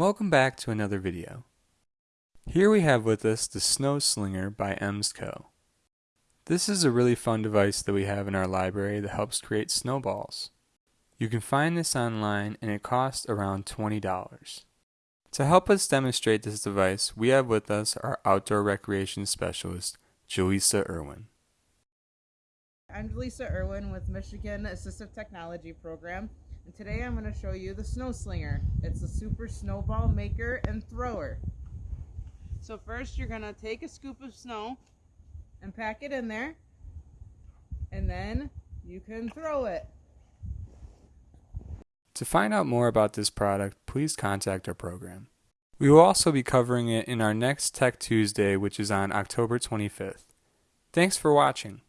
Welcome back to another video. Here we have with us the Snow Slinger by EmsCo. This is a really fun device that we have in our library that helps create snowballs. You can find this online and it costs around $20. To help us demonstrate this device, we have with us our outdoor recreation specialist, Jaleesa Irwin. I'm Jaleesa Irwin with Michigan Assistive Technology Program and today I'm going to show you the Snow Slinger. It's a super snowball maker and thrower. So first you're going to take a scoop of snow and pack it in there and then you can throw it. To find out more about this product, please contact our program. We will also be covering it in our next Tech Tuesday, which is on October 25th. Thanks for watching.